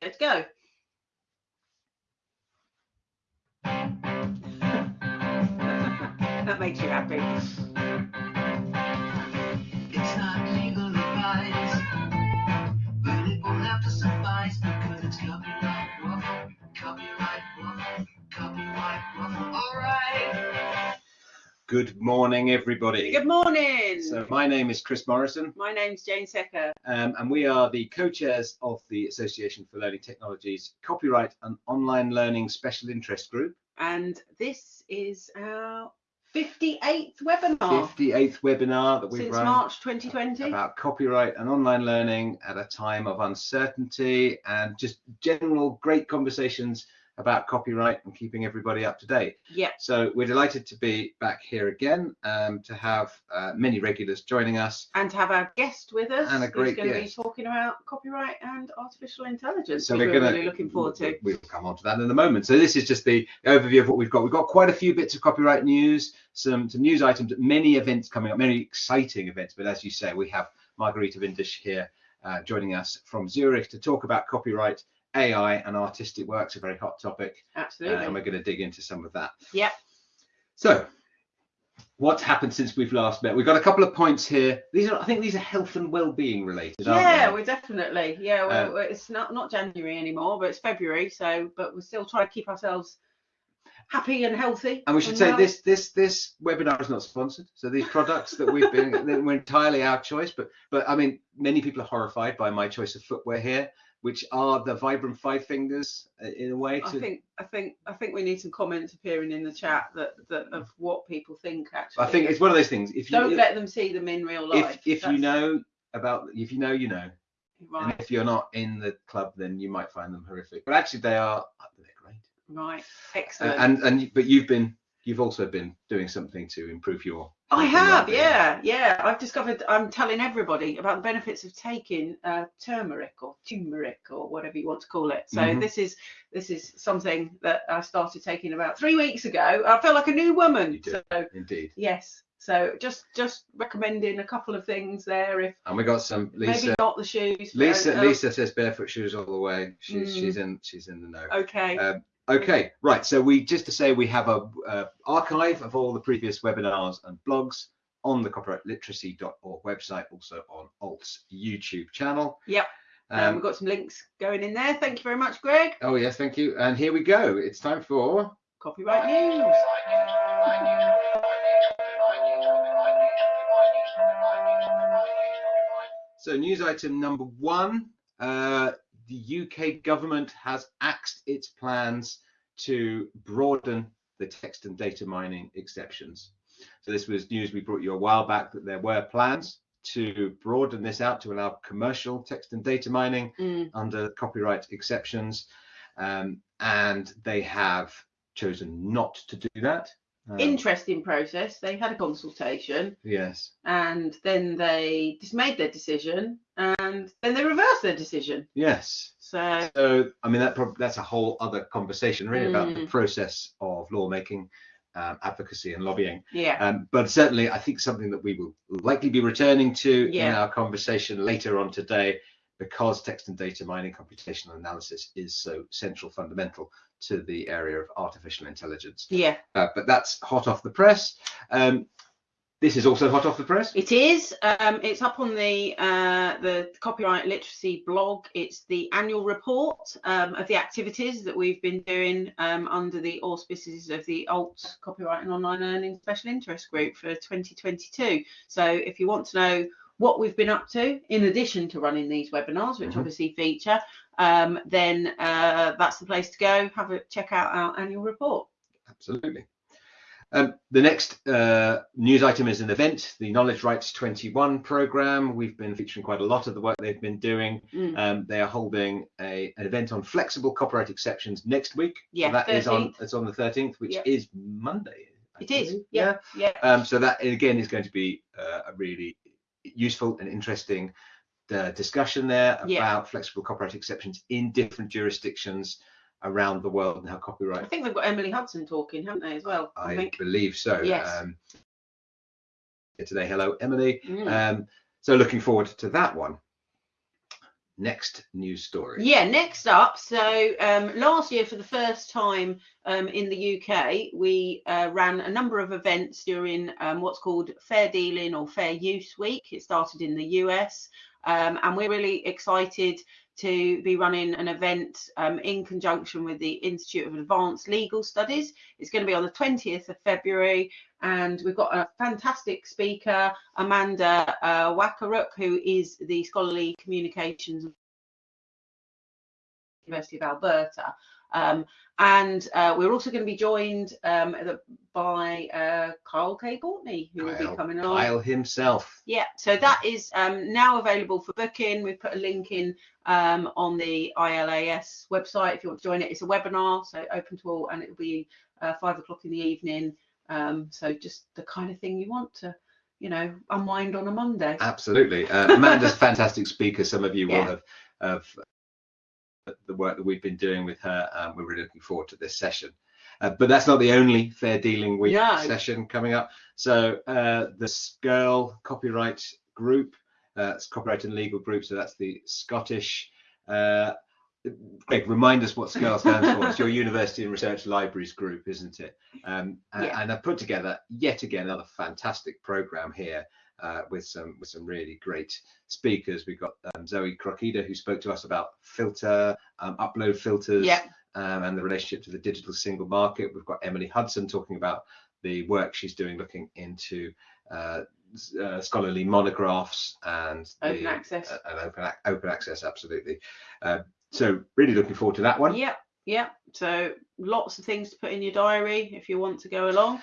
Let's go. that makes you happy. It's not legal advice, but it won't have to suffice because it's copyright copyright copyright. All right. Good morning, everybody. Good morning. So my name is Chris Morrison, My name's Jane Secker. um, and we are the co-chairs of the Association for Learning Technologies Copyright and Online Learning Special Interest Group. and this is our 58th webinar 58th webinar that we've since run March 2020. about copyright and online learning at a time of uncertainty and just general great conversations about copyright and keeping everybody up to date. Yeah, So we're delighted to be back here again, um, to have uh, many regulars joining us. and to have our guest with us, And a who's great going to be talking about copyright and artificial intelligence. So we're we're gonna really looking forward to. We'll come on to that in a moment. So this is just the overview of what we've got. We've got quite a few bits of copyright news, some some news items, many events coming up, many exciting events. But as you say, we have Margarita Windisch here uh, joining us from Zurich to talk about copyright, AI, and artistic works. A very hot topic, uh, Absolutely. and we're going to dig into some of that. Yep. So. What's happened since we've last met? We've got a couple of points here. These are, I think, these are health and well-being related, aren't yeah, we're definitely. Yeah, we're, Uh, we're- it's not not January anymore, but it's February. So, but we're still trying to keep ourselves happy and healthy. And we should say well. this this this webinar is not sponsored. So these products that we've been they were entirely our choice. But but I mean, many people are horrified by my choice of footwear here, which are the Vibram Five Fingers uh, in a way. To... I think I think I think we need some comments appearing in the chat that, that of what people think actually. I think it's one of those things. If you don't let them see them in real life. if if you know about if you know you know, right. and if you're not in the club, then you might find them horrific. But actually, they are they're great. right, excellent. and and but you've been you've also been doing something to improve your. I have, yeah, yeah. I've discovered. I'm telling everybody about the benefits of taking uh, turmeric or turmeric or whatever you want to call it. So Mhm. this is this is something that I started taking about three weeks ago. I feel like a new woman. You do. So Indeed. yes. So just just recommending a couple of things there. If And we got some Lisa. maybe not the shoes. Lisa, uh, Lisa says barefoot shoes all the way. She's Mm. she's in she's in the know. Okay. Um, okay, right. So we just to say we have a, uh archive of all the previous webinars and blogs on the copyrightliteracy.org website, also on Alt's YouTube channel. Yep. Um, Um, we've got some links going in there. Thank you very much, Greg. oh yes, thank you. And here we go. It's time for Copyright news. so news item number one. Uh, the UK government has axed its plans to broaden the text and data mining exceptions. So this was news we brought you a while back that there were plans to broaden this out to allow commercial text and data mining Mm, under copyright exceptions, um, and they have chosen not to do that. Um, Interesting process. They had a consultation. yes, and then they just made their decision and then they reversed their decision yes. so So I mean that that's a whole other conversation really about the Mm. process of lawmaking, um, advocacy, and lobbying. yeah Um, but certainly, I think something that we will likely be returning to in our conversation later on today, because text and data mining computational analysis is so central, fundamental to the area of artificial intelligence. yeah Uh, but that's hot off the press. Um, this is also hot off the press. it is um it's up on the uh the copyright literacy blog it's the annual report um, of the activities that we've been doing um, under the auspices of the alt copyright and online learning special interest group for 2022 so if you want to know what we've been up to in addition to running these webinars which Mhm. obviously feature um, then uh, that's the place to go have a check out our annual report Absolutely. Um, the next uh, news item is an event, the Knowledge Rights 21 program. We've been featuring quite a lot of the work they've been doing. Mm. Um, they are holding a, an event on flexible copyright exceptions next week. Yeah, so that is on 13th. it's on the 13th, which Yep. is Monday. I it is believe. yeah yeah Um, so that again is going to be uh, a really useful and interesting uh, discussion there about Yeah. flexible copyright exceptions in different jurisdictions around the world and how copyright. I think they've got Emily Hudson talking, haven't they, as well? I, I think. believe so. Yes. Um, today, hello Emily. Mm. Um, so looking forward to that one. Next news story. Yeah, next up. So um, last year, for the first time um, in the UK, we uh, ran a number of events during um, what's called Fair Dealing or Fair Use Week. It started in the US, um, and we're really excited to be running an event um, in conjunction with the Institute of Advanced Legal Studies. It's going to be on the 20th of February, and we've got a fantastic speaker, Amanda uh, who is the Scholarly Communications University of Alberta. Um, and uh, we're also going to be joined um, by uh, Kyle K. Courtney, who will be coming along. Kyle himself. Yeah, so that is um, now available for booking. We've put a link in um, on the ILAS website if you want to join it. It's a webinar, so open to all, and it'll be uh, five o'clock in the evening. Um, so just the kind of thing you want to, you know, unwind on a Monday. Absolutely. Uh, Amanda's a fantastic speaker. Some of you will Yeah. have, have uh, the work that we've been doing with her. Um, we're really looking forward to this session. Uh, but that's not the only Fair Dealing Week No. session coming up. So uh, the SCURL copyright group, uh, it's copyright and legal group. So that's the Scottish. Uh, Greg, remind us what SCURL stands for. It's your University and Research Libraries group, isn't it? Um, and, Yeah. and I've put together yet again another fantastic program here uh, with some with some really great speakers. We've got um, Zoe Krokida who spoke to us about filter um, upload filters Yeah. um, and the relationship to the digital single market. We've got Emily Hudson talking about the work she's doing looking into uh, uh, scholarly monographs and Open the, access. uh, and open open access absolutely. So really looking forward to that one. Yep, yep. So lots of things to put in your diary if you want to go along.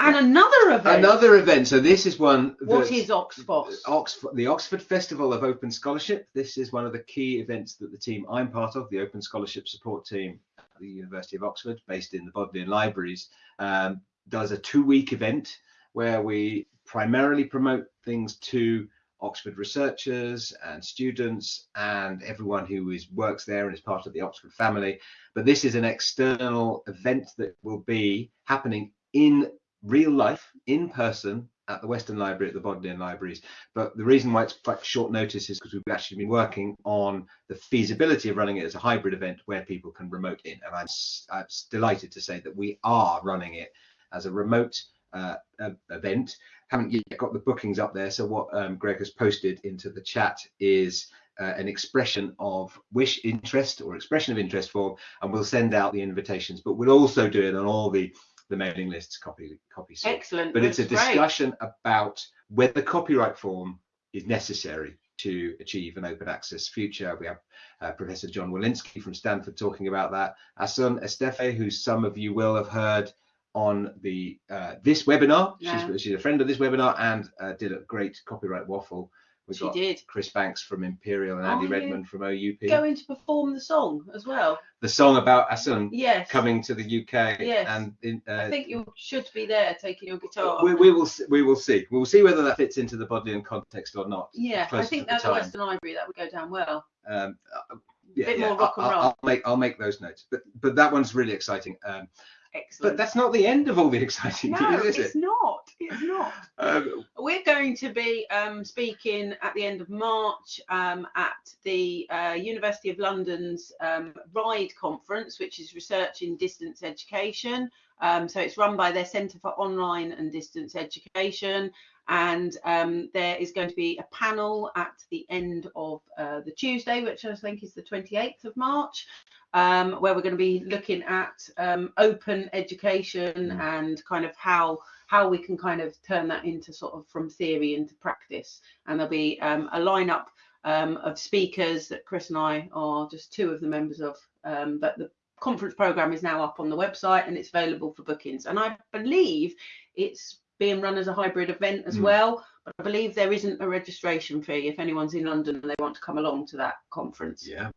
And another event. Another event. So this is one. What is Oxford? Oxford, the Oxford Festival of Open Scholarship. This is one of the key events that the team I'm part of, the Open Scholarship Support Team at the University of Oxford, based in the Bodleian Libraries, um, does a two-week event where we primarily promote things to Oxford researchers and students and everyone who is works there and is part of the Oxford family. But this is an external event that will be happening in real life, in person, at the Weston Library at the Bodleian Libraries. But the reason why it's quite short notice is because we've actually been working on the feasibility of running it as a hybrid event where people can remote in. And I'm, I'm delighted to say that we are running it as a remote uh, uh, event. Haven't yet got the bookings up there. So what um, Greg has posted into the chat is uh, an expression of wish interest or expression of interest form, and we'll send out the invitations. But we'll also do it on all the the mailing lists, copy copy. sort Excellent. but it's a that's great. discussion about whether copyright form is necessary to achieve an open access future. We have uh, Professor John Willinsky from Stanford talking about that. Asun Estefe, who some of you will have heard on the uh, this webinar. Yeah. She's, she's a friend of this webinar and uh, did a great copyright waffle. We've She got did. Chris Banks from Imperial and Andy Redmond from OUP. Going to perform the song as well. The song about Asun Yes. coming to the UK Yes. and in, uh, I think you should be there taking your guitar. we, we will see, we will see we will see whether that fits into the Bodleian context or not yeah, I think to the at the time. Weston Library that would go down well. um uh, yeah, Bit yeah, more rock I'll, and I'll- roll. I'll make i'll make those notes but but that one's really exciting um Excellent. but that's not the end of all the exciting no, news is it's it not. It's not. um, We're going to be um, speaking at the end of March um, at the uh, University of London's um, RIDE conference, which is Research in Distance Education. Um, so it's run by their Centre for Online and Distance Education. And um, there is going to be a panel at the end of uh, the Tuesday, which I think is the 28th of March, um, where we're going to be looking at um, open education Mm. and kind of how how we can kind of turn that into sort of from theory into practice. And there'll be um, a lineup um, of speakers that Chris and I are just two of the members of. Um, but the conference program is now up on the website and it's available for bookings. And I believe it's being run as a hybrid event as Mm. well. But I believe there isn't a registration fee if anyone's in London and they want to come along to that conference. yeah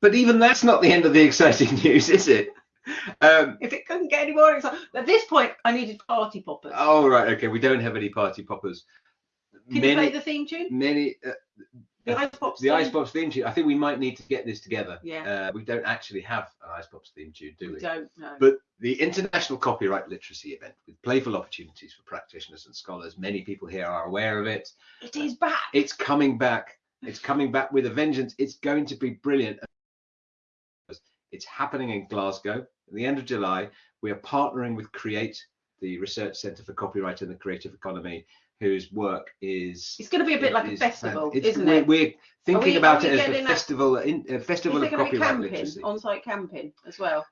but even that's not the end of the exciting news is it um If it couldn't get any more exciting, at this point, I needed party poppers. oh right okay we don't have any party poppers Can many you play the theme tune? many uh, The Ice Pops. the theme? ice pops theme tune i think we might need to get this together Yeah. uh, we don't actually have an ice pops theme tune do we We don't know. But the International Copyright Literacy event with playful opportunities for practitioners and scholars, many people here are aware of it. it is back. It's coming back It's coming back with a vengeance. It's going to be brilliant. It's happening in Glasgow at the end of July. We are partnering with Create, the Research Centre for Copyright and the Creative Economy, whose work is. It's going to be a bit like a festival, isn't we're, it? We're thinking we- about it as a festival, in, uh, festival of copyright camping, literacy. on-site camping as well?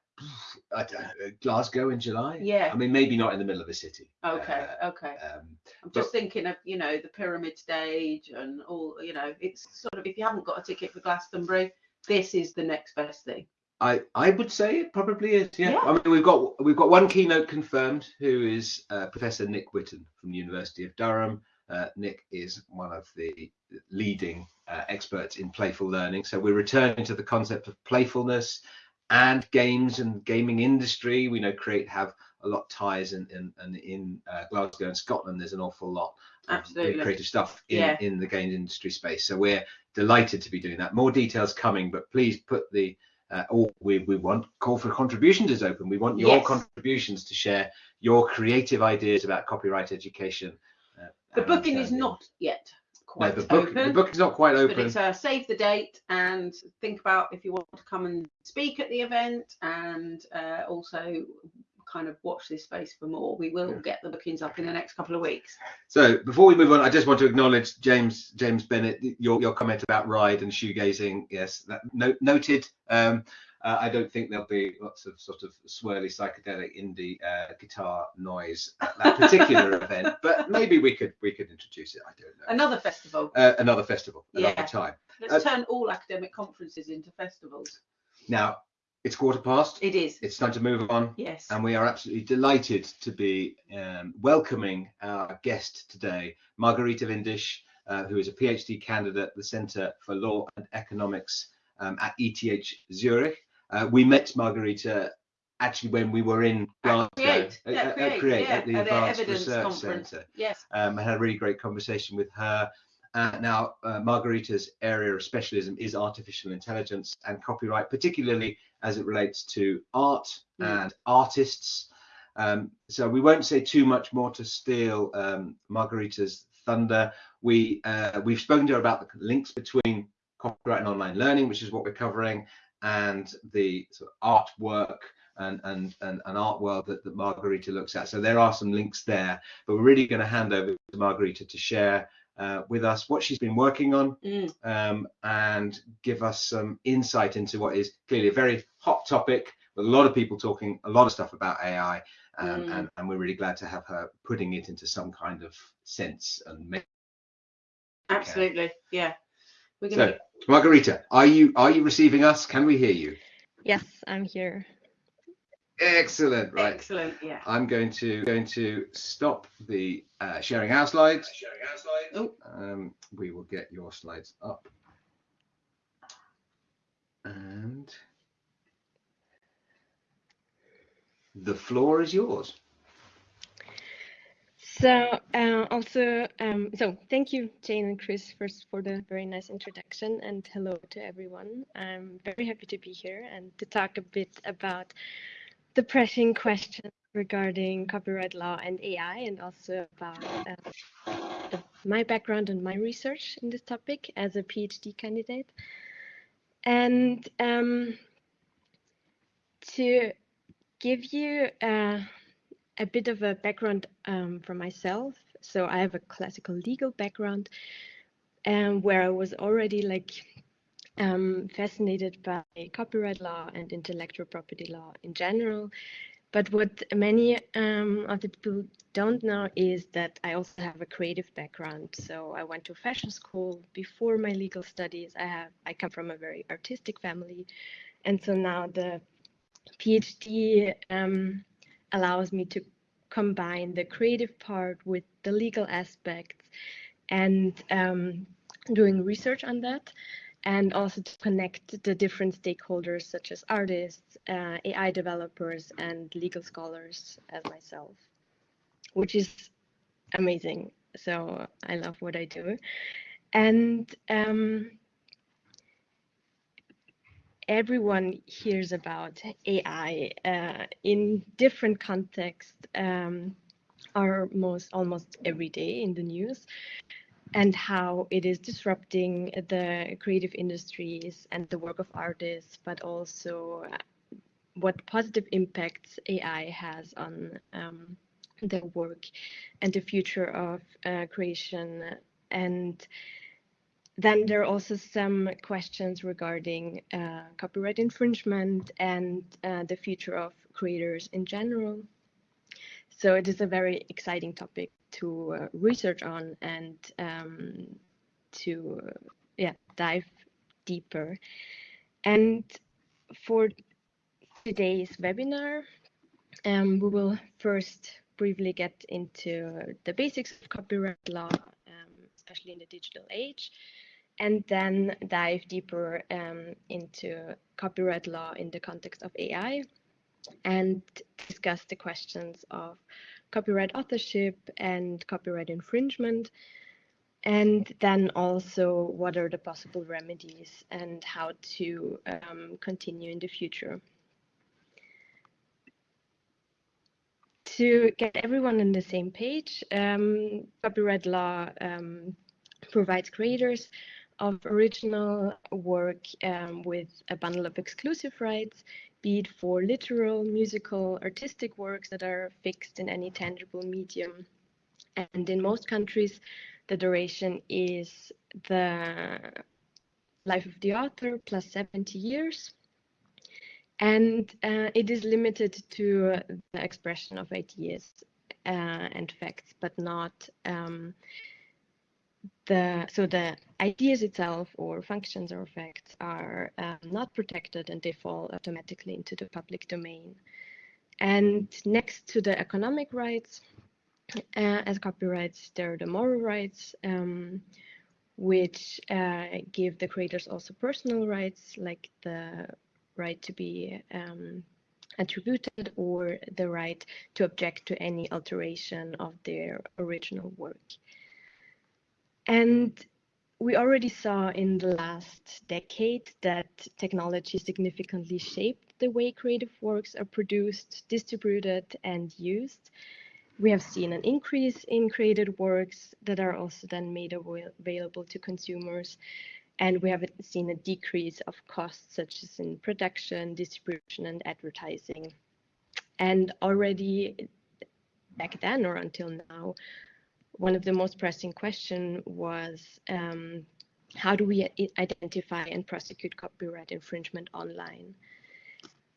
I don't know, Glasgow in July. Yeah. I mean, maybe not in the middle of the city. Okay, Uh, okay. um, I'm just thinking of, you know, the pyramid stage and all, you know, it's sort of, if you haven't got a ticket for Glastonbury, this is the next best thing. I I would say it probably is. Yeah. Yeah. I mean, we've got we've got one keynote confirmed, who is uh, Professor Nick Whitton from the University of Durham. Uh, Nick is one of the leading uh, experts in playful learning. So we're returning to the concept of playfulness and games and gaming industry. We know Create have a lot of ties in in, in, in uh, Glasgow and Scotland. There's an awful lot of Absolutely. creative stuff in, Yeah. in the games industry space. So we're delighted to be doing that. More details coming, but please put the uh, all we, we want call for contributions is open. We want your Yes. contributions to share your creative ideas about copyright education. Uh, The booking is not yet No, quite the book open. the book is not quite open. but it's uh, save the date and think about if you want to come and speak at the event and uh, also kind of watch this space for more. We will Yeah. get the bookings up in the next couple of weeks. So before we move on, I just want to acknowledge James James Bennett your your comment about ride and shoegazing. Yes, that no, noted. Um, uh, I don't think there'll be lots of sort of swirly psychedelic indie uh, guitar noise at that particular event, but maybe we could we could introduce it. I don't know. Another festival. Uh, another festival, another Yeah. time. Let's uh, turn all academic conferences into festivals. Now it's quarter past. It is. It's time to move on. Yes. and we are absolutely delighted to be um, welcoming our guest today, Margarita Windisch, uh, who is a PhD candidate at the Centre for Law and Economics um, at ETH Zurich. Uh, we met Margarita actually when we were in Glasgow, Create, at, at at Create, yeah, at the at Advanced evidence Research conference. Centre. yes. Um, I had a really great conversation with her. Uh, now, uh, Margarita's area of specialism is artificial intelligence and copyright, particularly as it relates to art Mm. and artists. Um, so we won't say too much more to steal um, Margarita's thunder. We uh, we've spoken to her about the links between copyright and online learning, which is what we're covering, and the sort of artwork and and and, and art world that, that Margarita looks at. So there are some links there, but we're really going to hand over to Margarita to share uh, with us what she's been working on Mm. um, and give us some insight into what is clearly a very hot topic with a lot of people talking a lot of stuff about AI. Um, Mm. and, and we're really glad to have her putting it into some kind of sense and make Absolutely. Yeah. We're So, going to. Margarita, are you are you receiving us? Can we hear you? Yes, I'm here. Excellent. Right. Excellent. Yeah. I'm going to going to stop the uh, sharing our slides. Oh. Um, we will get your slides up. And the floor is yours. So uh, also, um, so thank you, Jane and Chris, first for the very nice introduction, and hello to everyone. I'm very happy to be here and to talk a bit about the pressing questions regarding copyright law and AI, and also about uh, the, my background and my research in this topic as a PhD candidate. And um, to give you uh, a bit of a background um, for myself. So I have a classical legal background, um, where I was already like um, fascinated by copyright law and intellectual property law in general. But what many um, of the people don't know is that I also have a creative background. So I went to fashion school before my legal studies. I have I come from a very artistic family, and so now the PhD um, allows me to combine the creative part with the legal aspects and um, doing research on that and also to connect the different stakeholders such as artists, uh, AI developers, and legal scholars as myself, which is amazing. So I love what I do. And um, everyone hears about AI uh, in different contexts, um, almost every day in the news. And how it is disrupting the creative industries and the work of artists, but also uh, what positive impacts AI has on um, their work and the future of uh, creation. And then there are also some questions regarding uh, copyright infringement and uh, the future of creators in general. So it is a very exciting topic to uh, research on and um, to yeah dive deeper. And for today's webinar, um, we will first briefly get into the basics of copyright law, um, especially in the digital age, and then dive deeper um, into copyright law in the context of AI and discuss the questions of copyright authorship and copyright infringement. And then also what are the possible remedies and how to um, continue in the future. To get everyone on the same page, um, copyright law um, provides creators of original work um, with a bundle of exclusive rights be it for literal, musical, artistic works that are fixed in any tangible medium. And in most countries, the duration is the life of the author plus 70 years. And uh, it is limited to the expression of ideas uh, and facts, but not um, the so the ideas itself or functions or effects are um, not protected and they fall automatically into the public domain. And next to the economic rights, uh, as copyrights, there are the moral rights, um, which uh, give the creators also personal rights, like the right to be um, attributed or the right to object to any alteration of their original work. And we already saw in the last decade that technology significantly shaped the way creative works are produced, distributed, and used. We have seen an increase in created works that are also then made available to consumers. And we have seen a decrease of costs, such as in production, distribution, and advertising. And already back then or until now, one of the most pressing questions was um, how do we identify and prosecute copyright infringement online?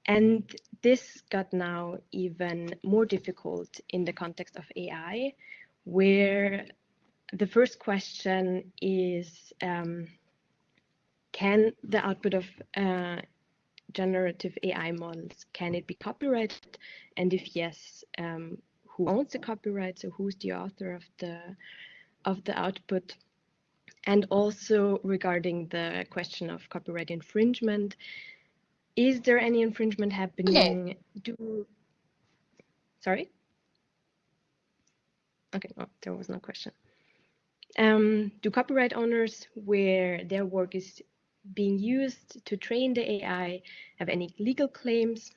And this got now even more difficult in the context of AI, where the first question is um, can the output of uh, generative AI models, can it be copyrighted? And if yes, um, who owns the copyright, so who's the author of the of the output. And also regarding the question of copyright infringement, is there any infringement happening? Okay. Do sorry? Okay, no, there was no question. Um, do copyright owners, where their work is being used to train the AI, have any legal claims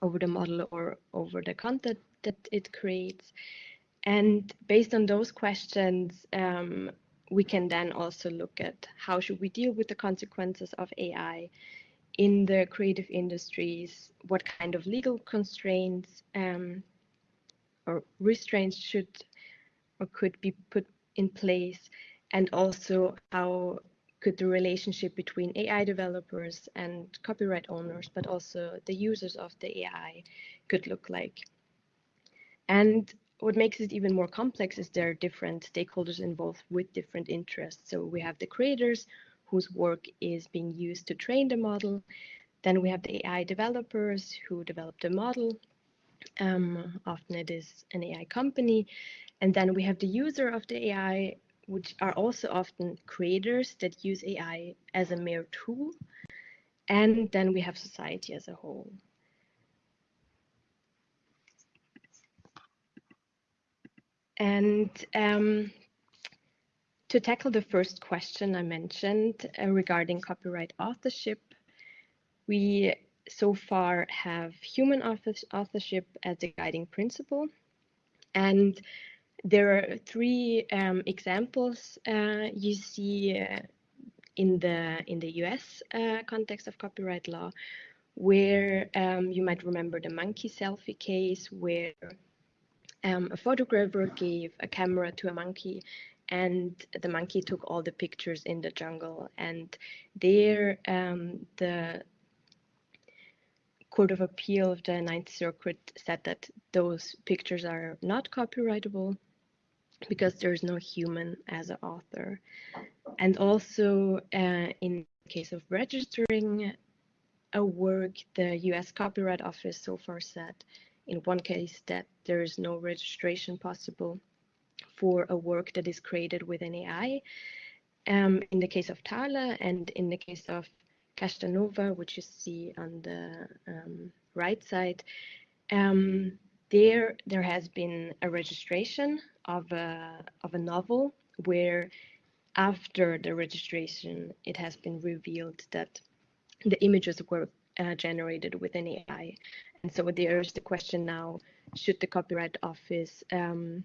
over the model or over the content that it creates. And based on those questions, um, we can then also look at how should we deal with the consequences of AI in the creative industries, what kind of legal constraints um, or restraints should or could be put in place, and also how could the relationship between AI developers and copyright owners, but also the users of the AI, could look like. And what makes it even more complex is there are different stakeholders involved with different interests. So we have the creators whose work is being used to train the model. Then we have the AI developers who develop the model. Um, often it is an AI company. And then we have the user of the AI, which are also often creators that use AI as a mere tool. And then we have society as a whole. And um, to tackle the first question I mentioned uh, regarding copyright authorship, we so far have human authorship as a guiding principle. And there are three um, examples uh, you see uh, in the in the U.S. Uh, context of copyright law, where um, you might remember the monkey selfie case, where um, a photographer gave a camera to a monkey and the monkey took all the pictures in the jungle. And there um, the court of appeal of the ninth circuit said that those pictures are not copyrightable because there's no human as an author. And also uh, in case of registering a work the us copyright office so far said in one case that there is no registration possible for a work that is created with an AI. Um, in the case of Thaler and in the case of Kashtanova, which you see on the um, right side, um, there there has been a registration of a of a novel where after the registration it has been revealed that the images were uh, generated with an AI, and so there's the question now: should the Copyright Office um,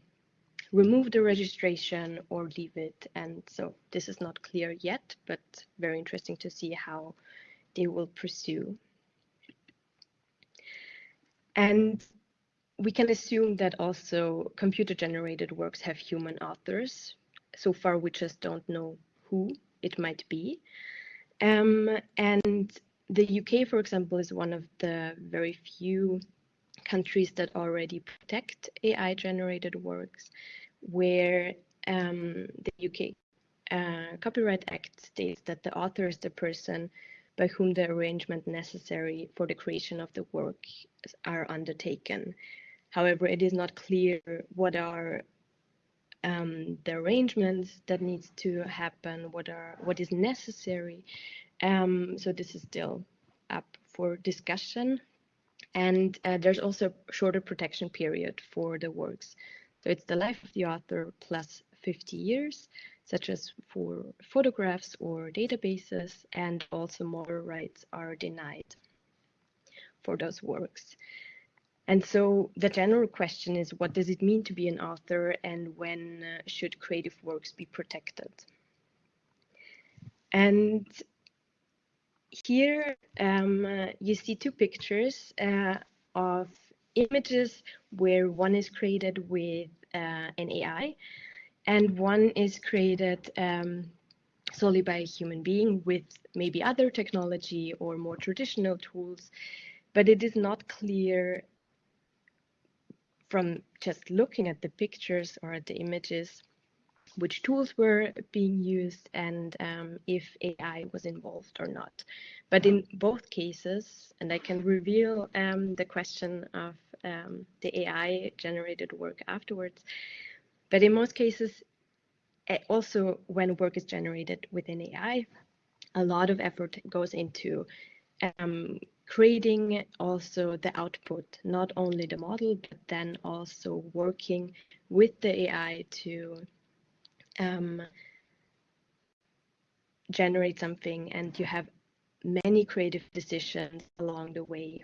remove the registration or leave it. And so this is not clear yet, but very interesting to see how they will pursue. And we can assume that also computer generated works have human authors. So far, we just don't know who it might be. Um, and the UK, for example, is one of the very few countries that already protect AI generated works where um, the UK uh, Copyright Act states that the author is the person by whom the arrangement necessary for the creation of the work are undertaken. However, it is not clear what are um, the arrangements that needs to happen, what are what is necessary. Um, so this is still up for discussion. And uh, there's also a shorter protection period for the works. So it's the life of the author plus 50 years, such as for photographs or databases, and also moral rights are denied for those works. And so the general question is what does it mean to be an author and when uh, should creative works be protected? And here um, uh, you see two pictures uh, of images where one is created with uh, an AI and one is created um, solely by a human being with maybe other technology or more traditional tools, but it is not clear from just looking at the pictures or at the images which tools were being used and um, if AI was involved or not. But in both cases, and I can reveal um, the question of um, the AI generated work afterwards, but in most cases, also when work is generated within AI, a lot of effort goes into um, creating also the output, not only the model, but then also working with the AI to um, generate something and you have many creative decisions along the way,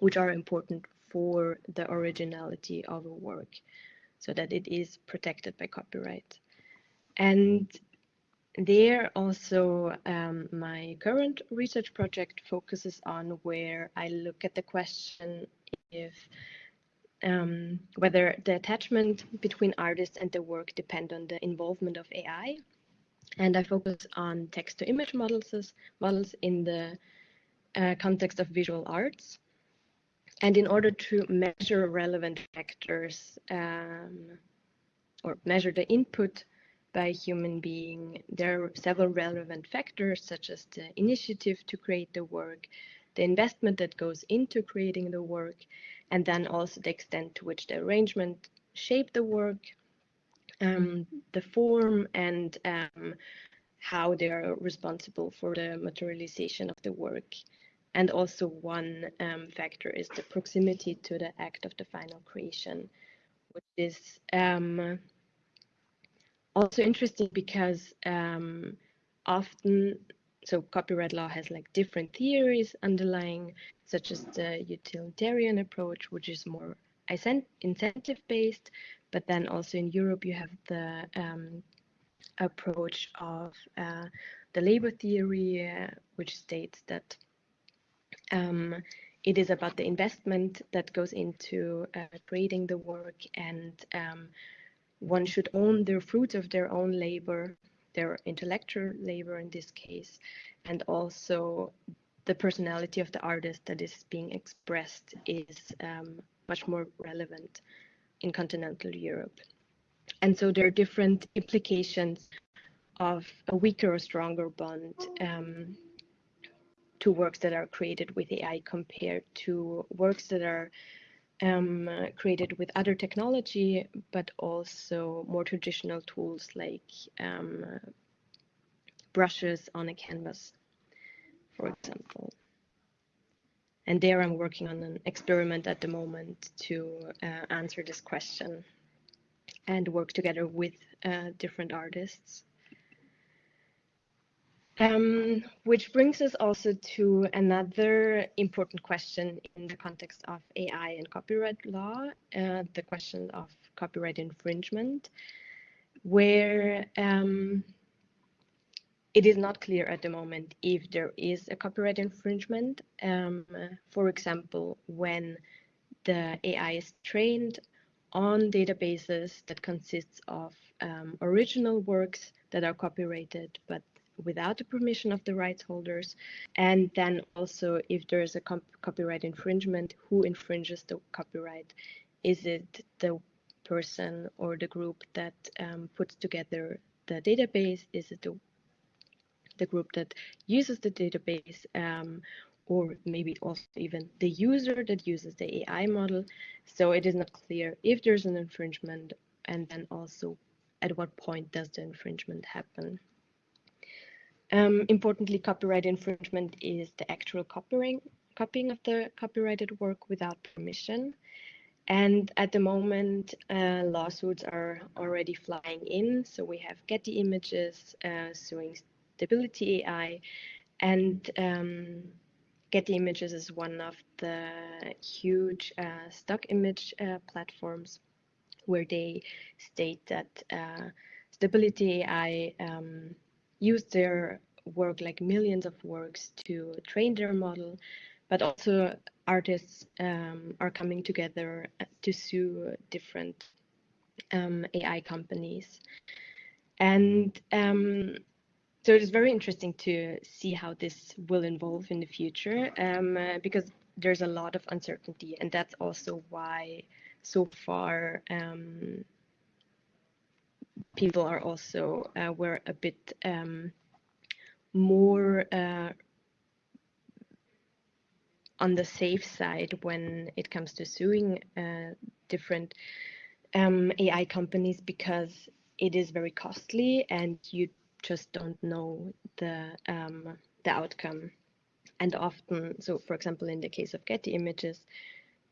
which are important for the originality of a work so that it is protected by copyright. And there also um, my current research project focuses on where I look at the question if um, whether the attachment between artists and the work depend on the involvement of AI and I focus on text to image models, models in the uh, context of visual arts. And in order to measure relevant factors um, or measure the input by a human being, there are several relevant factors such as the initiative to create the work, the investment that goes into creating the work, and then also the extent to which the arrangement shaped the work, um, the form and um, how they are responsible for the materialization of the work. And also one um, factor is the proximity to the act of the final creation, which is um, also interesting because um, often, so copyright law has like different theories underlying, such as the utilitarian approach, which is more incentive based, but then also in Europe you have the um, approach of uh, the labor theory, uh, which states that um, it is about the investment that goes into uh, creating the work and um, one should own the fruits of their own labor, their intellectual labor in this case, and also the personality of the artist that is being expressed is um, much more relevant in continental Europe. And so there are different implications of a weaker or stronger bond um, to works that are created with AI compared to works that are um, created with other technology, but also more traditional tools like um, brushes on a canvas, for example. And there I'm working on an experiment at the moment to uh, answer this question and work together with uh, different artists. Um, which brings us also to another important question in the context of AI and copyright law, uh, the question of copyright infringement, where um, it is not clear at the moment if there is a copyright infringement. Um, for example, when the AI is trained on databases that consists of um, original works that are copyrighted but without the permission of the rights holders and then also if there is a copyright infringement who infringes the copyright is it the person or the group that um, puts together the database is it the the group that uses the database um, or maybe also even the user that uses the AI model. So it is not clear if there's an infringement and then also at what point does the infringement happen. Um, importantly, copyright infringement is the actual copying, copying of the copyrighted work without permission. And at the moment, uh, lawsuits are already flying in. So we have Getty Images uh, suing Stability AI, and um, Getty Images is one of the huge uh, stock image uh, platforms where they state that uh, Stability AI um, use their work like millions of works to train their model, but also artists um, are coming together to sue different um, AI companies. And um, so it is very interesting to see how this will evolve in the future uh, because there's a lot of uncertainty, and that's also why so far um, people are also uh, were a bit um, more uh, on the safe side when it comes to suing uh, different um, AI companies because it is very costly and you just don't know the um, the outcome. And often, so for example, in the case of Getty Images,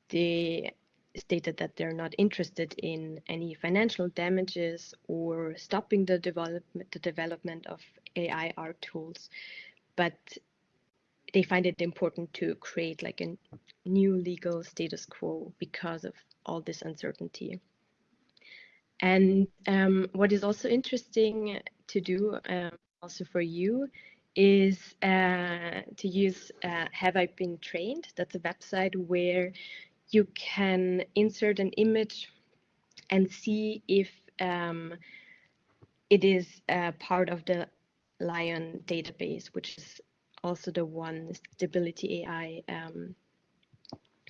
they stated that they're not interested in any financial damages or stopping the development the development of AI art tools, but they find it important to create like a new legal status quo because of all this uncertainty. And um, what is also interesting to do um, also for you is uh, to use uh, Have I Been Trained? That's a website where you can insert an image and see if um, it is uh, part of the LAION database, which is also the one Stability AI um,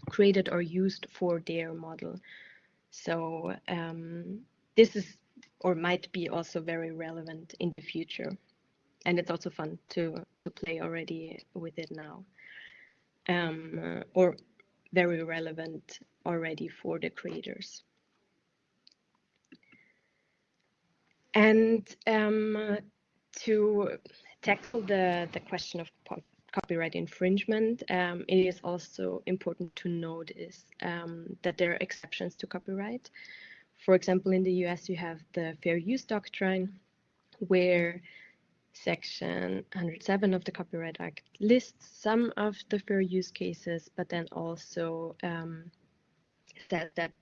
created or used for their model. So um, this is or might be also very relevant in the future. And it's also fun to, to play already with it now. Um, or very relevant already for the creators. And um, to tackle the, the question of copyright infringement, um, it is also important to notice um, that there are exceptions to copyright. For example, in the US, you have the fair use doctrine, where Section 107 of the Copyright Act lists some of the fair use cases, but then also um, says that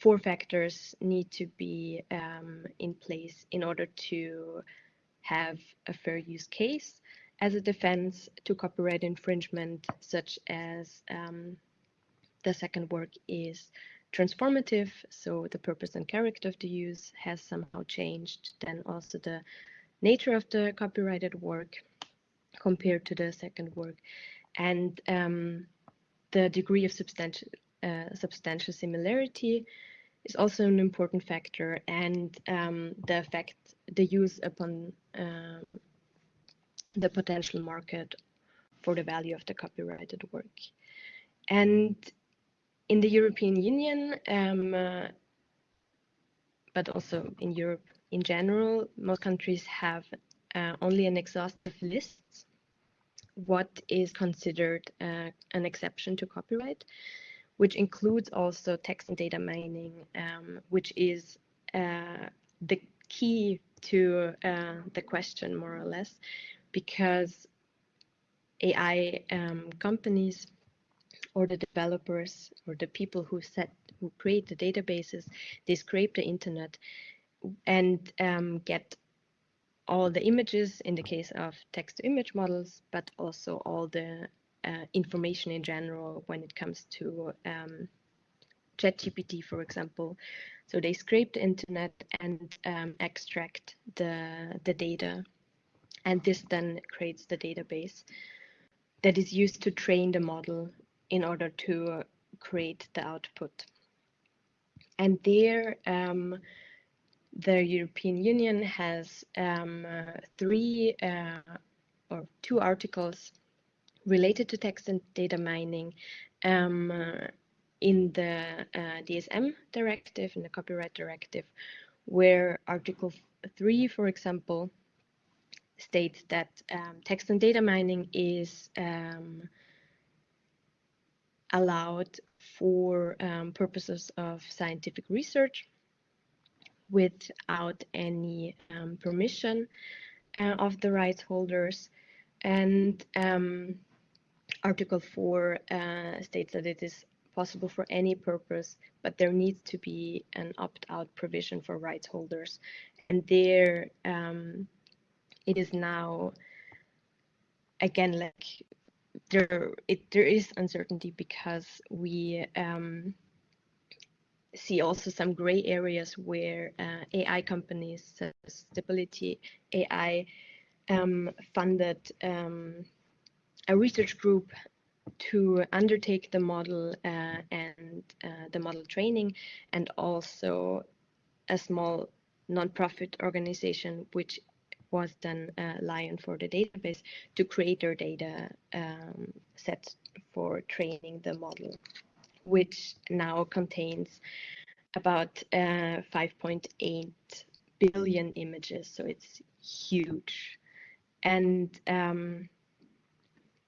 four factors need to be um, in place in order to have a fair use case as a defense to copyright infringement, such as um, the second work is transformative, so the purpose and character of the use has somehow changed. Then also the nature of the copyrighted work compared to the second work, and um, the degree of substantial uh, substantial similarity is also an important factor, and um, the effect the use upon uh, the potential market for the value of the copyrighted work. And in the European Union, um, uh, but also in Europe in general, most countries have uh, only an exhaustive list what is considered uh, an exception to copyright, which includes also text and data mining, um, which is uh, the key to uh, the question, more or less, because AI um, companies or the developers or the people who set who create the databases, they scrape the internet and um, get all the images in the case of text to image models, but also all the uh, information in general when it comes to um, ChatGPT, for example. So they scrape the internet and um, extract the, the data. And this then creates the database that is used to train the model in order to create the output. And there, um, the European Union has um, uh, three uh, or two articles related to text and data mining um, uh, in the DSM directive, in the copyright directive, where Article 3, for example, states that um, text and data mining is um, allowed for um, purposes of scientific research without any um, permission uh, of the rights holders. And um, Article 4 uh, states that it is possible for any purpose, but there needs to be an opt-out provision for rights holders. And there um, it is now, again, like there it there is uncertainty because we um, see also some gray areas where uh, AI companies, uh, Stability AI, um, funded um, a research group to undertake the model uh, and uh, the model training, and also a small nonprofit organization which was then uh, LAION for the database to create their data um, set for training the model, which now contains about uh, 5.8 billion images. So it's huge. And um,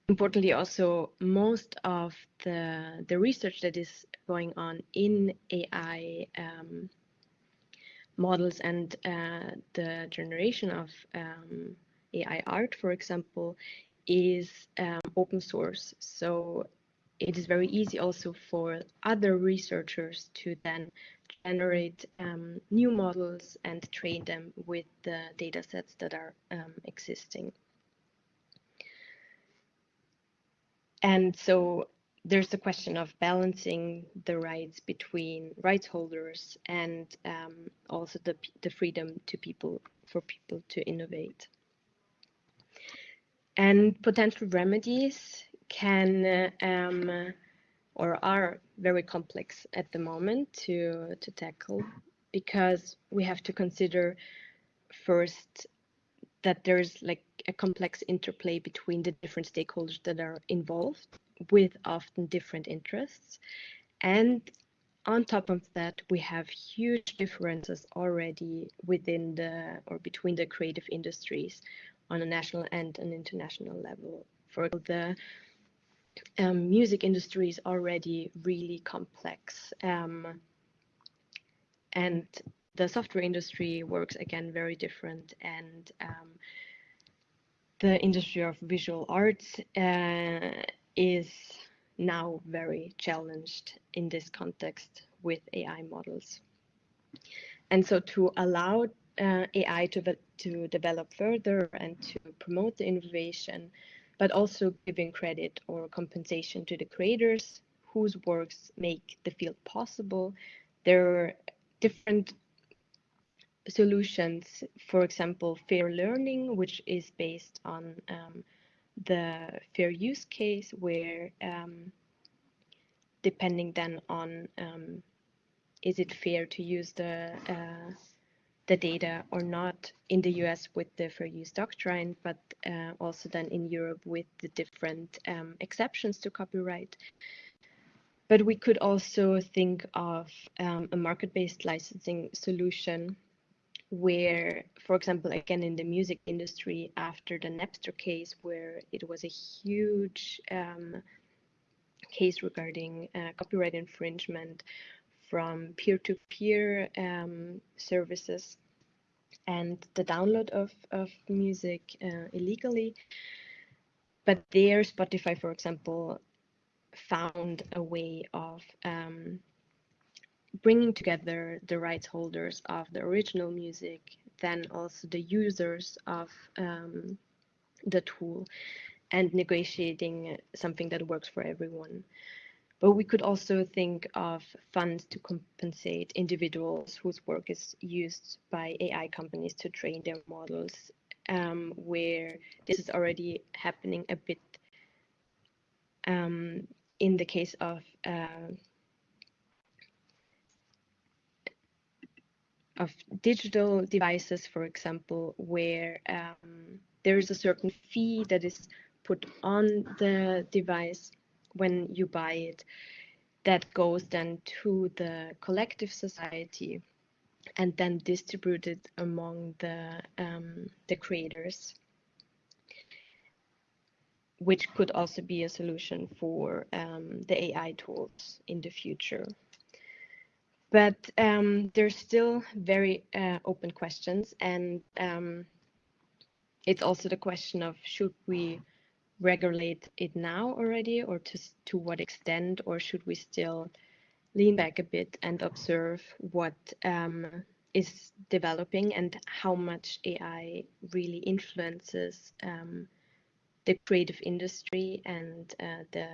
importantly, also, most of the, the research that is going on in AI um, models and uh, the generation of um, AI art, for example, is um, open source. So it is very easy also for other researchers to then generate um, new models and train them with the data sets that are um, existing. And so there's the question of balancing the rights between rights holders and um, also the, the freedom to people for people to innovate. And potential remedies can um, or are very complex at the moment to, to tackle because we have to consider first that there's like a complex interplay between the different stakeholders that are involved with often different interests. And on top of that, we have huge differences already within the or between the creative industries on a national and an international level. For the um, music industry is already really complex. Um, and the software industry works again very different and um, the industry of visual arts uh, is now very challenged in this context with AI models. And so to allow uh, AI to, to develop further and to promote the innovation, but also giving credit or compensation to the creators whose works make the field possible. There are different solutions, for example, fair learning, which is based on um, the fair use case, where um, depending then on um, is it fair to use the uh, the data or not in the US with the fair use doctrine, but uh, also then in Europe with the different um, exceptions to copyright. But we could also think of um, a market-based licensing solution where, for example, again in the music industry, after the Napster case, where it was a huge um, case regarding uh, copyright infringement from peer-to-peer um, services and the download of, of music uh, illegally. But there, Spotify, for example, found a way of um, bringing together the rights holders of the original music, then also the users of um, the tool, and negotiating something that works for everyone. But we could also think of funds to compensate individuals whose work is used by AI companies to train their models, um, where this is already happening a bit um, in the case of uh, of digital devices, for example, where um, there is a certain fee that is put on the device when you buy it that goes then to the collective society and then distributed among the um, the creators which could also be a solution for um, the AI tools in the future. But um, there's still very uh, open questions, and um, it's also the question of should we regulate it now already, or to to what extent, or should we still lean back a bit and observe what um, is developing and how much AI really influences um, the creative industry and uh, the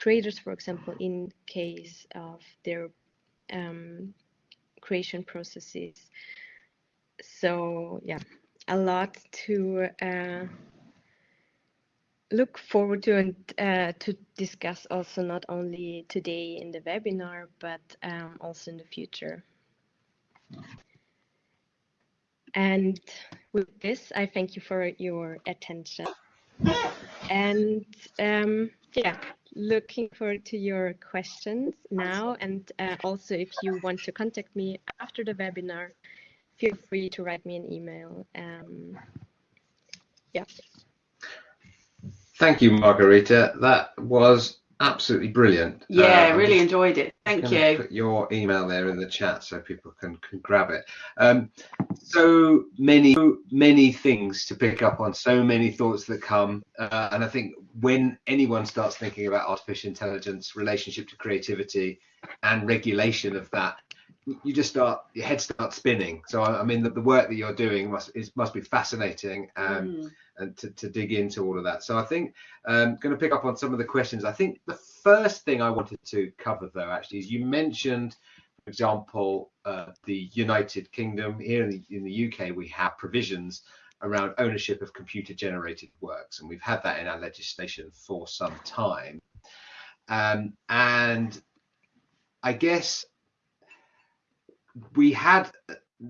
creators, for example, in case of their um, creation processes. So yeah, a lot to uh, look forward to and uh, to discuss also not only today in the webinar, but um, also in the future. And with this, I thank you for your attention. And um, yeah, looking forward to your questions now. And uh, also, if you want to contact me after the webinar, feel free to write me an email. Um, yeah. Thank you, Margarita. That was absolutely brilliant. Yeah, Uh, really enjoyed it. Thank you. Put your email there in the chat so people can, can grab it. Um, so many, so many things to pick up on, so many thoughts that come. Uh, and I think when anyone starts thinking about artificial intelligence, relationship to creativity, and regulation of that, you just start your head starts spinning. So I, I mean, the, the work that you're doing must is must be fascinating. Um, Mm. And to, to dig into all of that. So I think um going to pick up on some of the questions. I think the first thing I wanted to cover though actually is you mentioned, for example, uh, the United Kingdom. Here in the, in the UK, we have provisions around ownership of computer generated works, and we've had that in our legislation for some time. Um, and I guess we had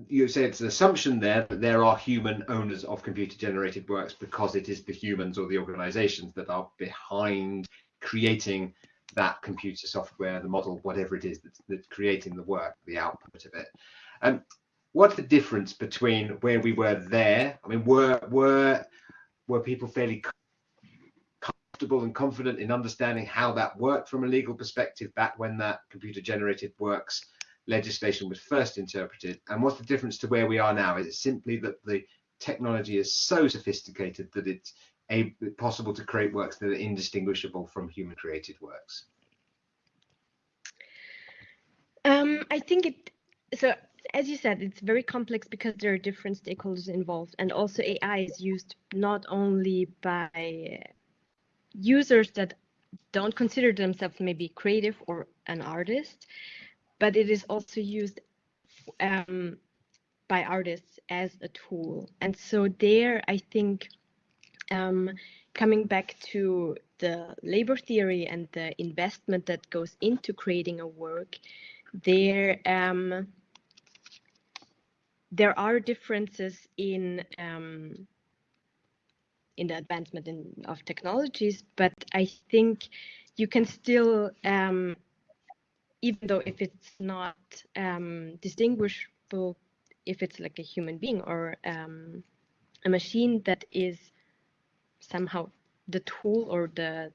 you say it's an assumption there that there are human owners of computer generated works because it is the humans or the organizations that are behind creating that computer software, the model, whatever it is that's, that's creating the work, the output of it. And what's the difference between where we were there? I mean, were were were people fairly comfortable and confident in understanding how that worked from a legal perspective back when that computer generated works legislation was first interpreted. And what's the difference to where we are now? Is it simply that the technology is so sophisticated that it's a, possible to create works that are indistinguishable from human created works? Um, I think it, so as you said, it's very complex because there are different stakeholders involved, and also AI is used not only by users that don't consider themselves maybe creative or an artist, but it is also used um, by artists as a tool. And so there, I think, um, coming back to the labor theory and the investment that goes into creating a work, there um, there are differences in um, in the advancement in, of technologies, but I think you can still, um, even though if it's not um, distinguishable, if it's like a human being or um, a machine that is somehow the tool or the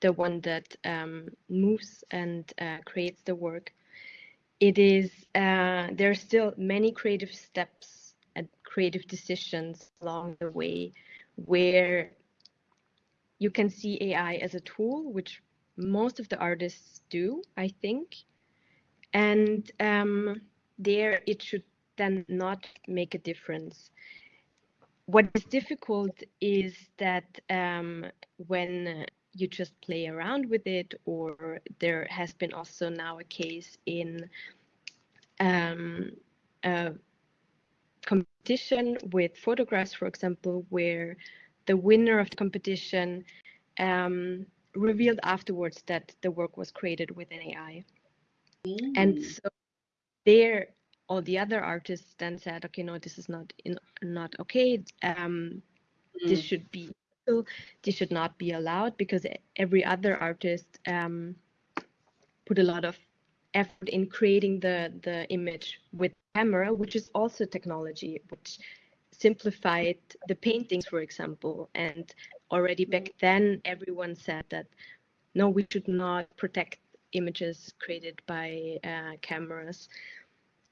the one that um, moves and uh, creates the work. It is uh, there are still many creative steps and creative decisions along the way where you can see AI as a tool, which most of the artists do, I think, and um, there it should then not make a difference. What is difficult is that um, when you just play around with it, or there has been also now a case in um, a competition with photographs, for example, where the winner of the competition um, revealed afterwards that the work was created with an AI. Mm. And so there, all the other artists then said, okay, no, this is not in, not okay. Um, This Mm. should be this should not be allowed because every other artist um, put a lot of effort in creating the the image with camera, which is also technology, which simplified the paintings, for example. And already back then, everyone said that no, we should not protect images created by uh, cameras,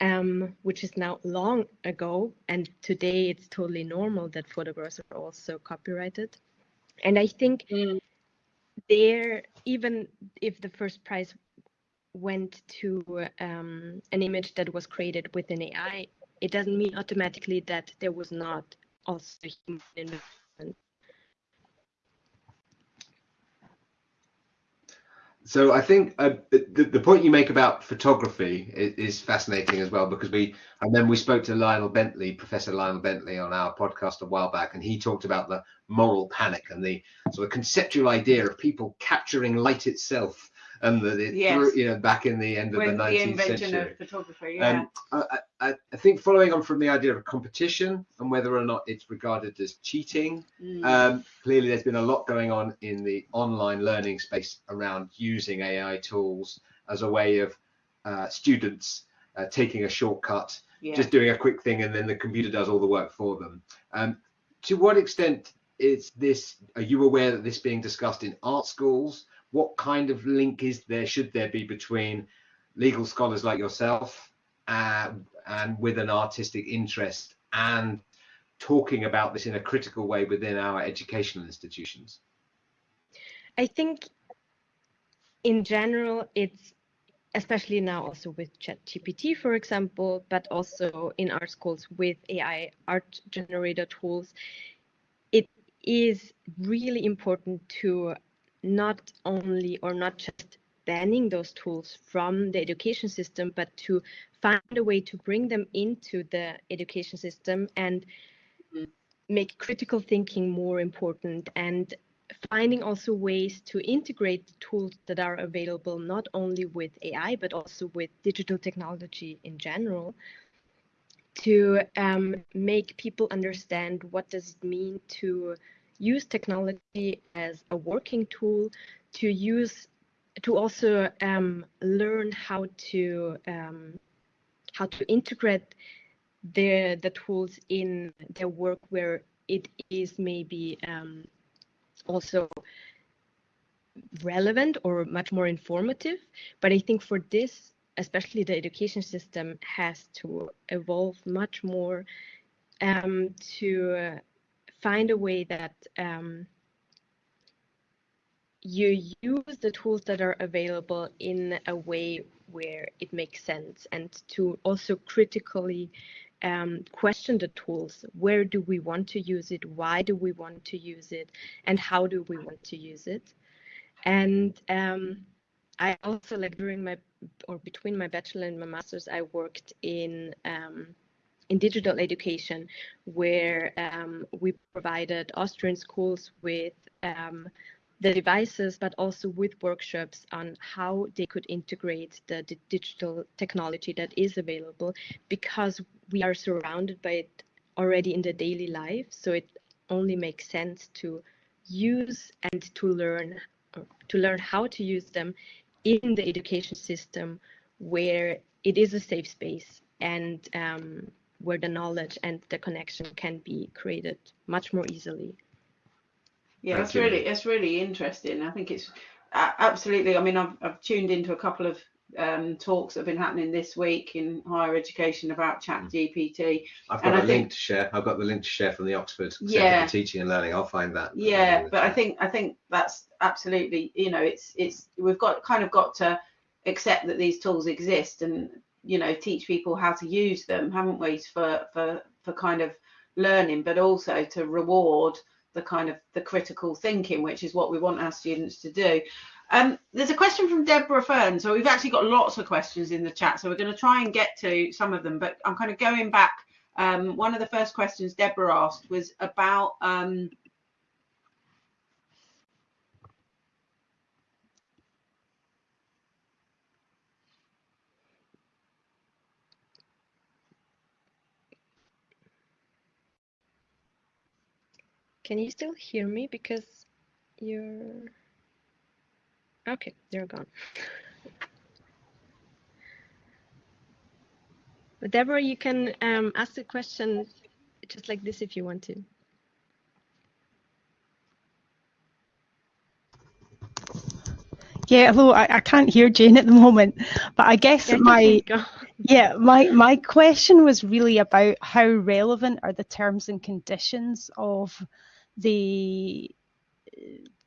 um, which is now long ago. And today, it's totally normal that photographs are also copyrighted. And I think Mm. there, even if the first prize went to um, an image that was created with an AI, it doesn't mean automatically that there was not also human investment. So I think uh, the, the point you make about photography is, is fascinating as well because we and then we spoke to Lionel Bently, Professor Lionel Bently, on our podcast a while back, and he talked about the moral panic and the sort of conceptual idea of people capturing light itself, and that it Yes. threw- you know back in the end of With the the 19th invention century. of photography, yeah. Um, I, I, I think following on from the idea of competition and whether or not it's regarded as cheating, Mm. um, clearly there's been a lot going on in the online learning space around using AI tools as a way of uh, students uh, taking a shortcut, yeah. just doing a quick thing, and then the computer does all the work for them. Um, to what extent is this? Are you aware that this being discussed in art schools? What kind of link is there? Should there be between legal scholars like yourself uh, and with an artistic interest and talking about this in a critical way within our educational institutions? I think in general, it's especially now also with ChatGPT, for example, but also in art schools with AI art generator tools, it is really important to not only or not just banning those tools from the education system, but to find a way to bring them into the education system and Mhm. make critical thinking more important and finding also ways to integrate the tools that are available not only with AI but also with digital technology in general to um, make people understand what does it mean to use technology as a working tool to use to also um, learn how to um, how to integrate the the tools in their work where it is maybe um, also relevant or much more informative. But I think for this, especially the education system has to evolve much more um, to find a way that um, you use the tools that are available in a way where it makes sense and to also critically um, question the tools. Where do we want to use it? Why do we want to use it? And how do we want to use it? And um, I also like during my or between my bachelor and my master's, I worked in um, in digital education, where um, we provided Austrian schools with um, the devices, but also with workshops on how they could integrate the, digital technology that is available because we are surrounded by it already in the daily life. So it only makes sense to use and to learn to learn how to use them in the education system where it is a safe space and um, where the knowledge and the connection can be created much more easily. Yeah, that's really it's really interesting. I think it's uh, absolutely. I mean, I've I've tuned into a couple of um, talks that have been happening this week in higher education about ChatGPT. I've got a link to share. I've got the link to share from the Oxford yeah. for Teaching and Learning. I'll find that. Yeah, but I think I think that's absolutely. You know, it's it's we've got kind of got to accept that these tools exist and you know teach people how to use them, haven't we? For for for kind of learning, but also to reward the kind of the critical thinking, which is what we want our students to do. Um, there's a question from Deborah Fern. So we've actually got lots of questions in the chat. So we're going to try and get to some of them, but I'm kind of going back. Um, one of the first questions Deborah asked was about um, Can you still hear me? Because you're... Okay, they're gone. but Deborah, you can um, ask a question just like this if you want to. Yeah, hello. I, I can't hear Jane at the moment, but I guess yeah, my yeah my my question was really about how relevant are the terms and conditions of the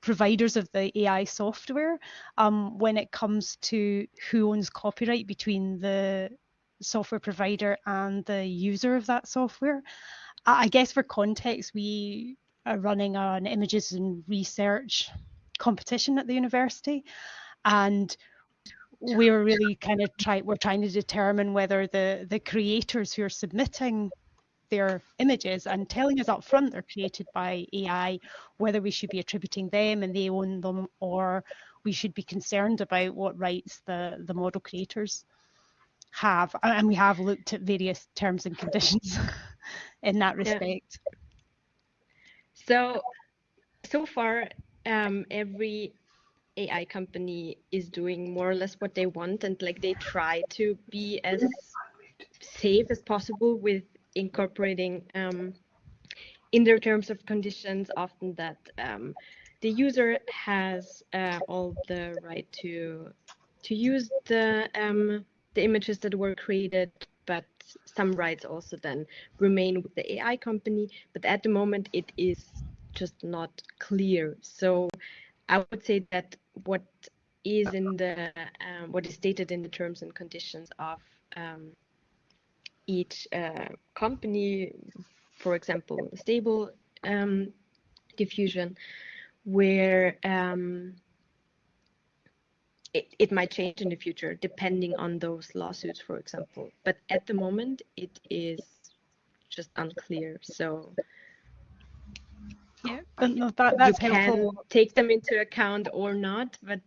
providers of the AI software um, when it comes to who owns copyright between the software provider and the user of that software. I guess for context, we are running an images and research competition at the university, and we were really kind of try we're trying to determine whether the the creators who are submitting their images and telling us up front they're created by AI, whether we should be attributing them and they own them, or we should be concerned about what rights the, the model creators have. And we have looked at various terms and conditions in that respect. Yeah. So, so far, um, every AI company is doing more or less what they want, and like they try to be as safe as possible with incorporating um, in their terms of conditions often that um, the user has uh, all the right to to use the um, the images that were created, but some rights also then remain with the AI company. But at the moment, it is just not clear. So I would say that what is in the um, what is stated in the terms and conditions of um, each uh, company, for example, stable um, diffusion, where um, it, it might change in the future depending on those lawsuits, for example. But at the moment, it is just unclear. So yeah, that, that's you helpful. can take them into account or not, but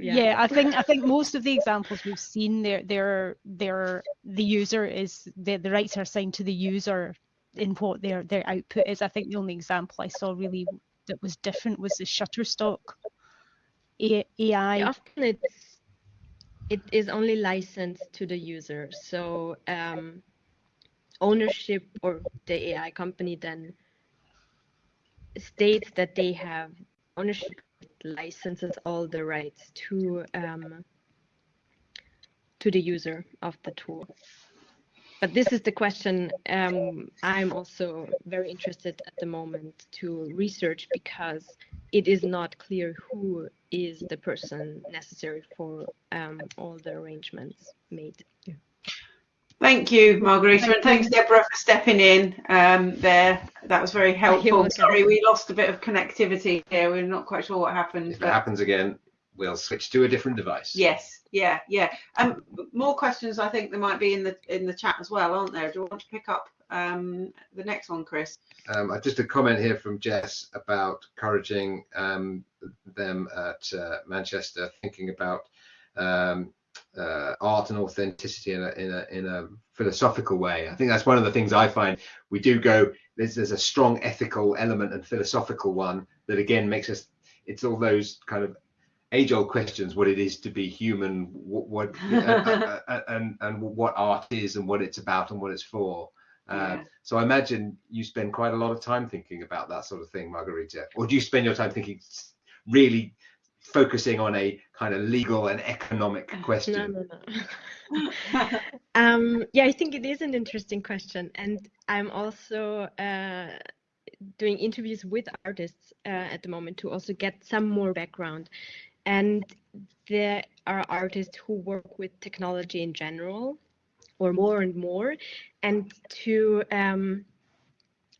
yeah. yeah. i think i think most of the examples we've seen there there there the user is the, the rights are assigned to the user in what their their output is i think the only example i saw really that was different was the shutterstock ai yeah, often it's it is only licensed to the user so um ownership or the ai company then states that they have ownership licenses all the rights to um, to the user of the tool. but this is the question um, I'm also very interested at the moment to research because it is not clear who is the person necessary for um, all the arrangements made. Yeah. Thank you, Margarita, and thanks, Deborah, for stepping in um, there. That was very helpful. Sorry, we lost a bit of connectivity here. We're not quite sure what happened. If it happens again, we'll switch to a different device. Yes, yeah, yeah. Um, more questions. I think there might be in the in the chat as well, aren't there? Do you want to pick up um, the next one, Chris? Um, just a comment here from Jess about encouraging um, them at uh, Manchester thinking about um, uh, art and authenticity in a, in a in a philosophical way. I think that's one of the things I find we do go. There's there's a strong ethical element and philosophical one that again makes us. It's all those kind of age-old questions: what it is to be human, what, what uh, uh, uh, and and what art is, and what it's about, and what it's for. Yeah. So I imagine you spend quite a lot of time thinking about that sort of thing, Margarita. Or do you spend your time thinking really focusing on a kind of legal and economic question? No, no, no. um, yeah, I think it is an interesting question, and I'm also uh, doing interviews with artists uh, at the moment to also get some more background. And there are artists who work with technology in general, or more and more, and to um,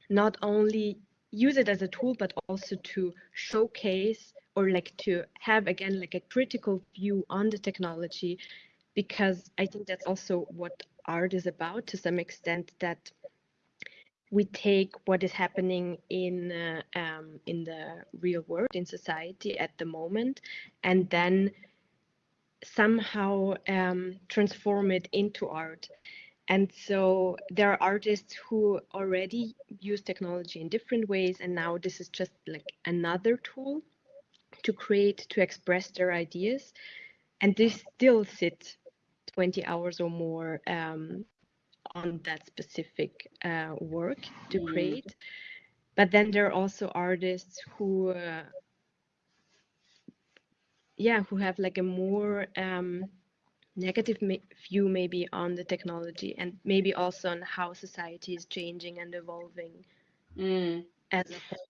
not only use it as a tool, but also to showcase or like to have again like a critical view on the technology because i think that's also what art is about to some extent that we take what is happening in uh, um, in the real world in society at the moment and then somehow um, transform it into art. And so there are artists who already use technology in different ways and now this is just like another tool to create, to express their ideas, and they still sit 20 hours or more um, on that specific uh, work to mm. create. But then there are also artists who, uh, yeah, who have like a more um, negative view maybe on the technology and maybe also on how society is changing and evolving mm. as a whole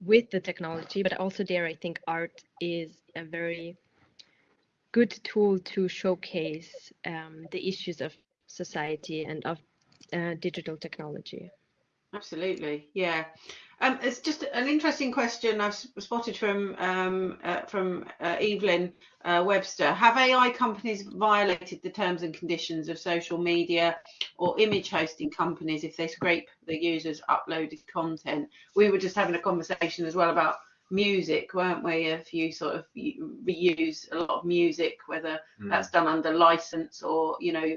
with the technology, but also there, I think art is a very good tool to showcase um, the issues of society and of uh, digital technology. Absolutely, yeah. Um, it's just an interesting question I've spotted from um, uh, from uh, Evelyn uh, Webster. Have AI companies violated the terms and conditions of social media or image hosting companies if they scrape the user's uploaded content? We were just having a conversation as well about music, weren't we? If you sort of reuse a lot of music, whether mm. that's done under license or you know,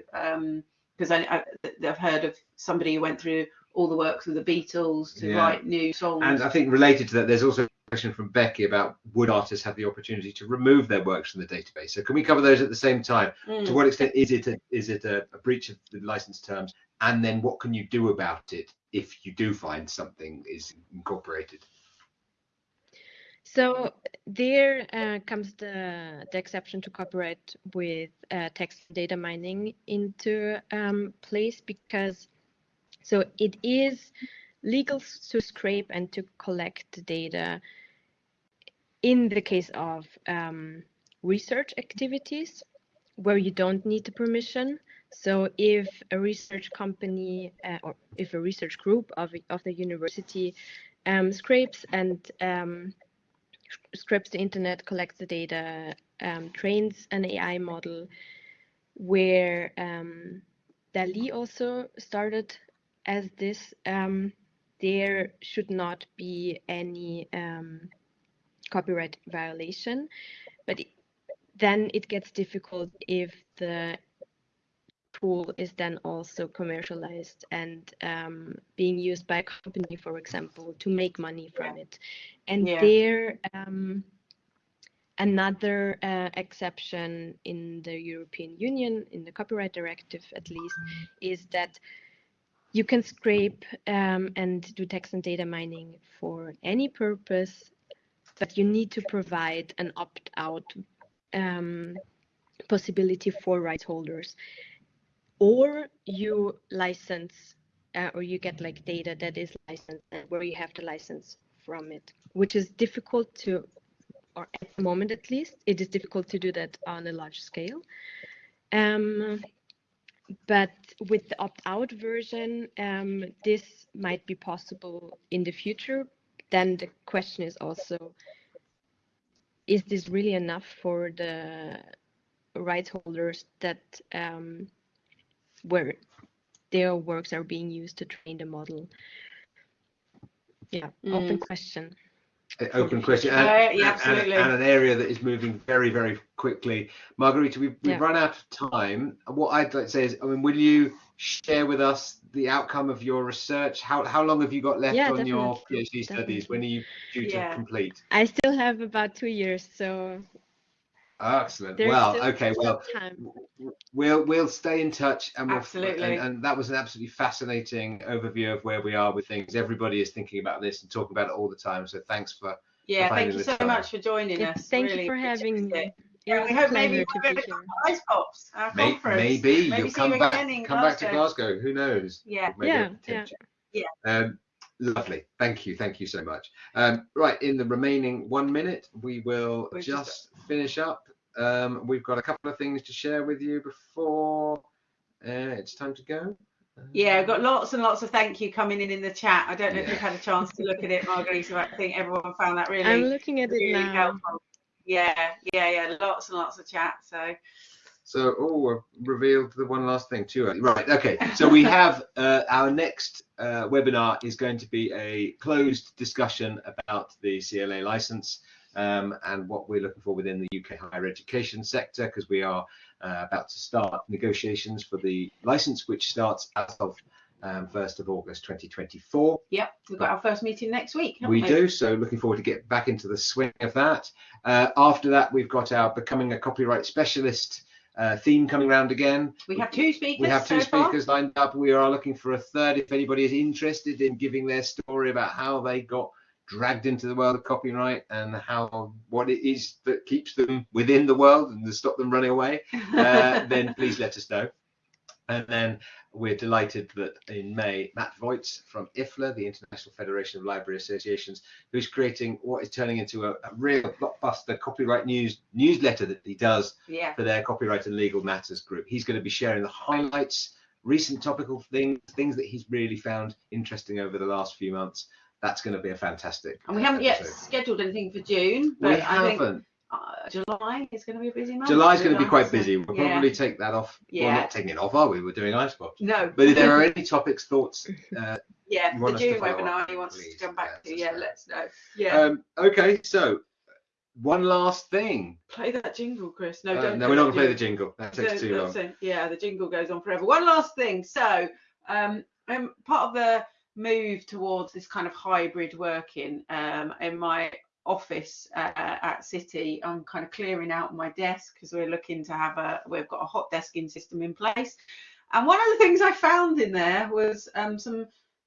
because um, I, I've heard of somebody who went through all the works of the Beatles to yeah. write new songs. And I think related to that, there's also a question from Becky about would artists have the opportunity to remove their works from the database? So can we cover those at the same time? Mm. To what extent is it a, is it a, a breach of the license terms? And then what can you do about it if you do find something is incorporated? So there uh, comes the, the exception to copyright with uh, text data mining into um, place because so it is legal to scrape and to collect data in the case of um, research activities where you don't need the permission. So if a research company uh, or if a research group of, of the university um, scrapes and um, scrapes the internet, collects the data, um, trains an AI model where um, DALL-E also started as this, um, there should not be any um, copyright violation. But then it gets difficult if the tool is then also commercialized and um, being used by a company, for example, to make money from it. And yeah. there, um, another uh, exception in the European Union, in the copyright directive at least, is that you can scrape um, and do text and data mining for any purpose, but you need to provide an opt-out um, possibility for rights holders. or you license uh, or you get like data that is licensed where you have the license from it, which is difficult to, or at the moment at least, it is difficult to do that on a large scale. Um, but with the opt-out version, um, this might be possible in the future. Then the question is also, is this really enough for the rights holders that um, where their works are being used to train the model? Yeah, open Mm. question. Open question. Uh, and, yeah, and- and an area that is moving very very quickly. Margarita we've, we've Yeah. run out of time. What i'd like to say is i mean will you share with us the outcome of your research? How, how long have you got left Yeah, on your definitely, phd studies? When are you due to complete? I still have about two years, so excellent there's well still okay well time. we'll we'll stay in touch and we'll Absolutely. and, and that was an absolutely fascinating overview of where we are with things everybody is thinking about this and talking about it all the time so thanks for Yeah, for thank you so time. much for joining Yeah, us. thank Really you for having me. Yeah, we hope maybe we'll to be be at here. ICEPOPS, our May- conference. maybe, Maybe you'll come back again in come back to Glasgow. Glasgow. Who knows? Yeah. Yeah, yeah. Yeah. Um, lovely. Thank you. Thank you so much. Um, right, in the remaining one minute, we will We're just, just- finish up. Um, we've got a couple of things to share with you before uh, it's time to go. Yeah, I've got lots and lots of thank you coming in in the chat. I don't know if Yeah. you've had a chance to look at it, Margarita. but I think everyone found that really, I'm looking at it really now. helpful. Yeah, yeah, yeah. Lots and lots of chat. So So, oh, I've revealed the one last thing too early. Right, okay. So we have uh, our next uh, webinar is going to be a closed discussion about the CLA license um, and what we're looking for within the UK higher education sector because we are uh, about to start negotiations for the license, which starts as of um, 1st of August 2024. yep, we've got our first meeting next week. haven't We do, so looking forward to get back into the swing of that. Uh, after that, we've got our becoming a copyright specialist uh, theme coming around again. We have two speakers. We have two so far. lined up. We are looking for a third. If anybody is interested in giving their story about how they got dragged into the world of copyright and how what it is that keeps them within the world and to stop them running away, uh, then please let us know. And then we're delighted that in May, Matt Voigt from IFLA, the International Federation of Library Associations, who's creating what is turning into a, a real blockbuster copyright news newsletter that he does yeah. for their copyright and legal matters group. He's going to be sharing the highlights, recent topical things, things that he's really found interesting over the last few months. That's going to be a fantastic. And we haven't uh, yet scheduled anything for June, but We I think haven't. July is going to be a busy month. July's going to be quite busy. We'll yeah. probably take that off. Well, Yeah. not taking it off, are we? We're doing ICEPOPS. No. But if there are any topics, thoughts, uh, yeah, the June webinar he wants us please, to come back yeah, to. Yeah, let's know. Yeah. um, okay, so one last thing. play that jingle, Chris. No, Uh, don't. no, we're not going to play the jingle. That takes Don't- too long. it. Yeah, the jingle goes on forever. One last thing. So, um, um, part of the move towards this kind of hybrid working um, in my office uh, at City, I'm kind of clearing out my desk because we're looking to have a, we've got a hot desking system in place. And one of the things I found in there was um, some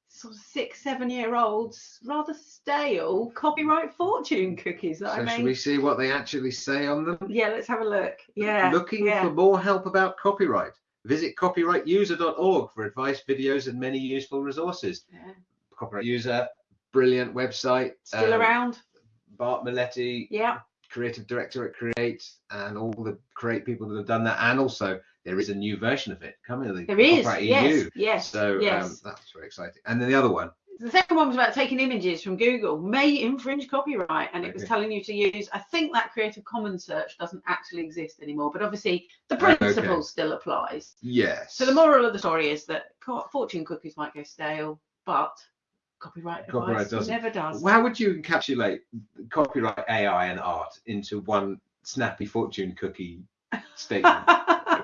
sort of six, seven year olds, rather stale copyright fortune cookies that So I should made. we see what they actually say on them? Yeah, let's have a look. Yeah. Looking yeah. for more help about copyright? Visit copyrightuser.org for advice, videos, and many useful resources. Yeah. Copyright User, brilliant website. Still um, around. Bart Meletti, Yeah. creative director at Create, and all the Create people that have done that. And also, there is a new version of it coming. The There is. Yes. EU. Yes. So yes. um, that's very exciting. And then the other one, the second one was about taking images from Google may infringe copyright, and it was telling you to use. I think that Creative Commons search doesn't actually exist anymore, but obviously the Okay. principle still applies. yes. So the moral of the story is that fortune cookies might go stale, but copyright, Copyright doesn't. never does. How would you encapsulate copyright, AI, and art into one snappy fortune cookie statement?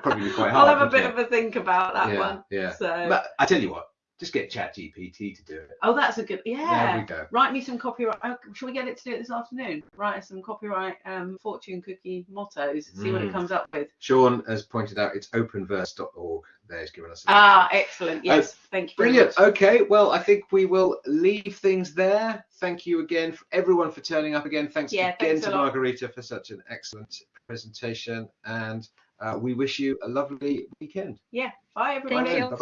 probably be quite I'll have a bit wouldn't of a think about that yeah, one. yeah. So, But I tell you what, just get ChatGPT to do it. oh, that's a good. Yeah. There Yeah. we go. Write me some copyright. Oh, shall we get it to do it this afternoon? Write us some copyright um, fortune cookie mottos. See what it Mm. comes up with. Sean has pointed out it's openverse.org. There's given us. a- Ah, excellent. Yes, thank you. Brilliant. much. Okay, well, I think we will leave things there. Thank you again, for everyone, for turning up again. Thanks Yeah, again thanks to a lot. Margarita for such an excellent presentation. And Uh, we wish you a lovely weekend. Yeah. Bye everybody. Thank you. Bye.